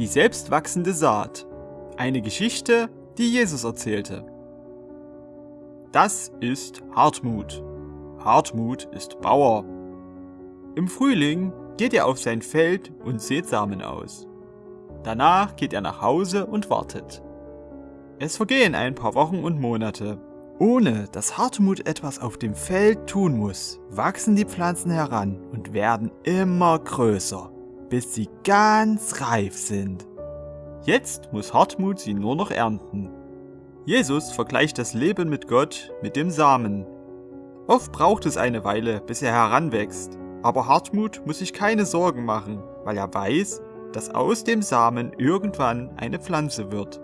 Die selbstwachsende Saat. Eine Geschichte, die Jesus erzählte. Das ist Hartmut. Hartmut ist Bauer. Im Frühling geht er auf sein Feld und sät Samen aus. Danach geht er nach Hause und wartet. Es vergehen ein paar Wochen und Monate. Ohne dass Hartmut etwas auf dem Feld tun muss, wachsen die Pflanzen heran und werden immer größer bis sie ganz reif sind. Jetzt muss Hartmut sie nur noch ernten. Jesus vergleicht das Leben mit Gott mit dem Samen. Oft braucht es eine Weile, bis er heranwächst, aber Hartmut muss sich keine Sorgen machen, weil er weiß, dass aus dem Samen irgendwann eine Pflanze wird.